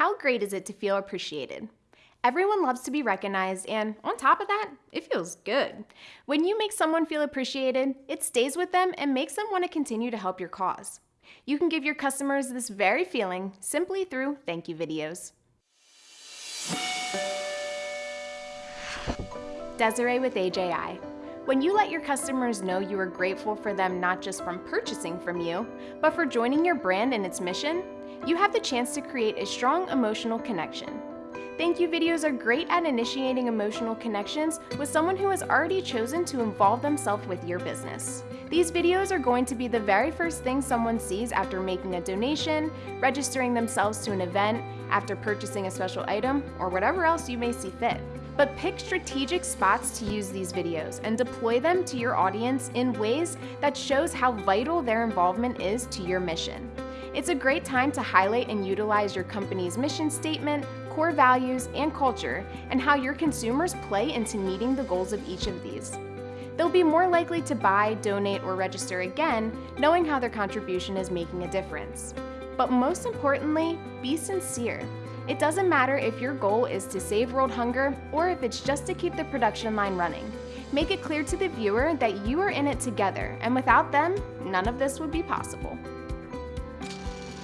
How great is it to feel appreciated? Everyone loves to be recognized, and on top of that, it feels good. When you make someone feel appreciated, it stays with them and makes them want to continue to help your cause. You can give your customers this very feeling simply through thank you videos. Desiree with AJI. When you let your customers know you are grateful for them not just from purchasing from you, but for joining your brand and its mission, you have the chance to create a strong emotional connection. Thank you videos are great at initiating emotional connections with someone who has already chosen to involve themselves with your business. These videos are going to be the very first thing someone sees after making a donation, registering themselves to an event, after purchasing a special item, or whatever else you may see fit. But pick strategic spots to use these videos and deploy them to your audience in ways that shows how vital their involvement is to your mission. It's a great time to highlight and utilize your company's mission statement, core values, and culture, and how your consumers play into meeting the goals of each of these. They'll be more likely to buy, donate, or register again, knowing how their contribution is making a difference. But most importantly, be sincere. It doesn't matter if your goal is to save world hunger or if it's just to keep the production line running. Make it clear to the viewer that you are in it together, and without them, none of this would be possible.